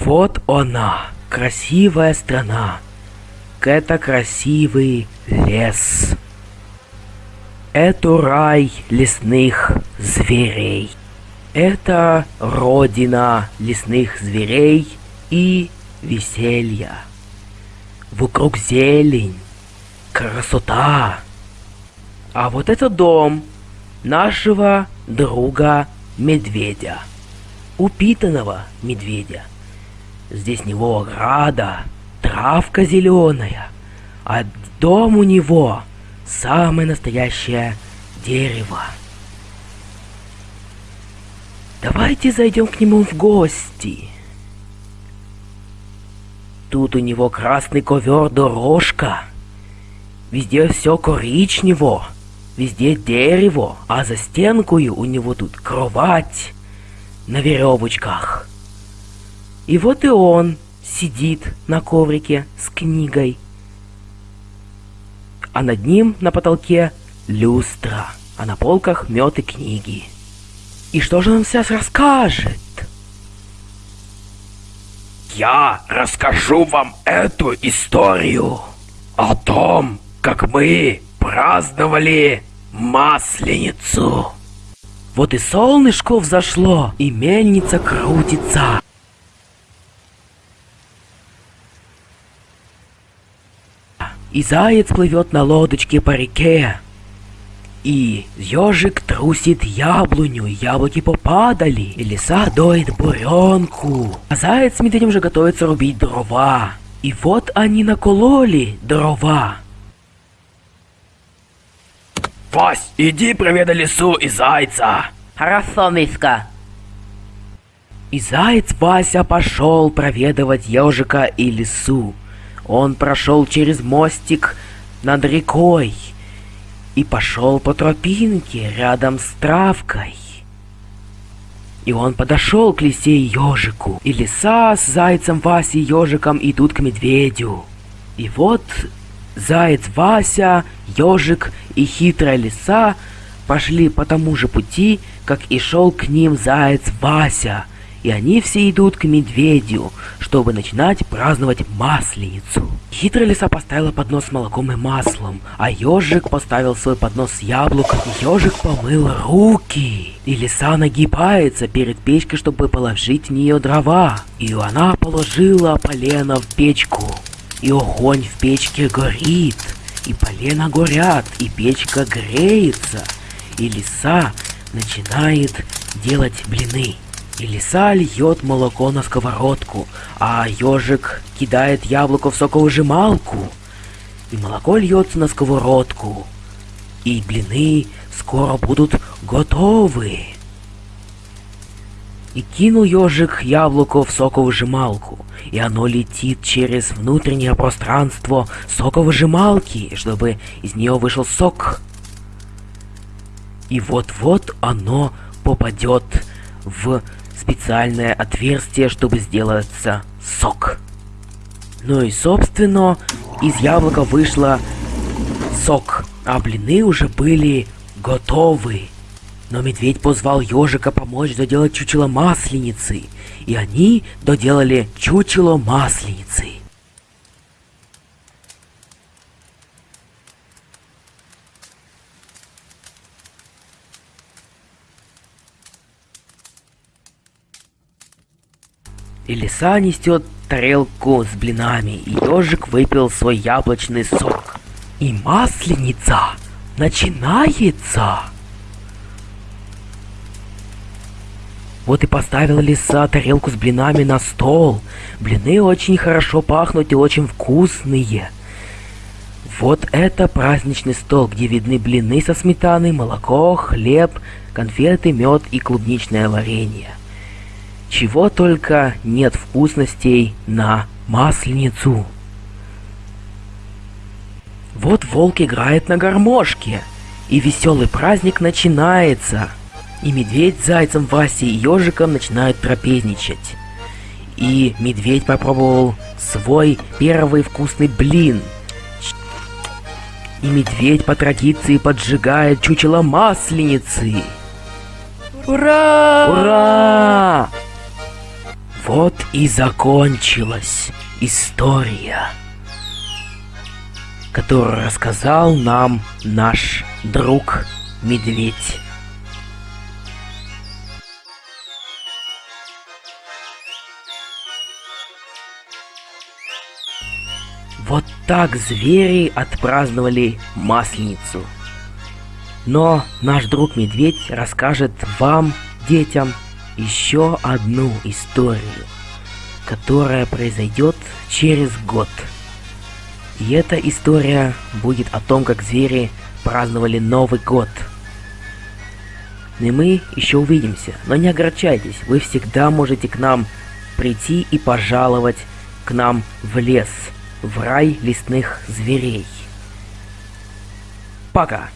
Вот она, красивая страна. Это красивый лес. Это рай лесных зверей. Это родина лесных зверей и веселья. Вокруг зелень, красота. А вот это дом нашего друга медведя. Упитанного медведя. Здесь него ограда, травка зеленая, а дом у него самое настоящее дерево. Давайте зайдем к нему в гости. Тут у него красный ковер дорожка. Везде все коричнево. Везде дерево, а за стенкою у него тут кровать на веревочках. И вот и он сидит на коврике с книгой. А над ним на потолке люстра, а на полках мед и книги. И что же он сейчас расскажет? Я расскажу вам эту историю о том, как мы праздновали Масленицу. Вот и солнышко взошло, и мельница крутится. И заяц плывет на лодочке по реке. И ежик трусит яблоню, яблоки попадали, и лиса доит буренку. А заяц с медведем же готовится рубить дрова. И вот они накололи дрова. Вась, иди проведай лису и зайца. Хорошо, Миска. И заяц Вася пошел проведывать ежика и лису. Он прошел через мостик над рекой и пошел по тропинке рядом с травкой. И он подошел к лисе и ежику, и лиса с зайцем Васей и ежиком идут к медведю. И вот заяц Вася, ежик и хитрая лиса пошли по тому же пути, как и шел к ним заяц Вася — и они все идут к медведю, чтобы начинать праздновать Масленицу. Хитрая лиса поставила поднос с молоком и маслом, а ежик поставил свой поднос с яблоком. Ежик помыл руки, и лиса нагибается перед печкой, чтобы положить в нее дрова. И она положила полено в печку, и огонь в печке горит, и полено горят, и печка греется, и лиса начинает делать блины. И лиса льет молоко на сковородку, а ежик кидает яблоко в соковыжималку. И молоко льется на сковородку. И блины скоро будут готовы. И кинул ежик яблоко в соковыжималку, и оно летит через внутреннее пространство соковыжималки, чтобы из нее вышел сок. И вот-вот оно попадет в специальное отверстие, чтобы сделаться сок. Ну и собственно, из яблока вышло сок, а блины уже были готовы. Но медведь позвал ежика помочь доделать чучело масленицы, и они доделали чучело масленицы. И лиса несет тарелку с блинами, и ежик выпил свой яблочный сок. И масленица начинается. Вот и поставила лиса тарелку с блинами на стол. Блины очень хорошо пахнут и очень вкусные. Вот это праздничный стол, где видны блины со сметаной, молоко, хлеб, конфеты, мед и клубничное варенье. Чего только нет вкусностей на Масленицу. Вот волк играет на гармошке, и веселый праздник начинается. И медведь с зайцем, Васей и ежиком начинают трапезничать. И медведь попробовал свой первый вкусный блин. И медведь по традиции поджигает чучело масленицы. Ура! Ура! Вот и закончилась история, которую рассказал нам наш друг Медведь. Вот так звери отпраздновали Масленицу. Но наш друг Медведь расскажет вам, детям, еще одну историю, которая произойдет через год. И эта история будет о том, как звери праздновали Новый год. И мы еще увидимся, но не огорчайтесь, вы всегда можете к нам прийти и пожаловать к нам в лес, в рай лесных зверей. Пока!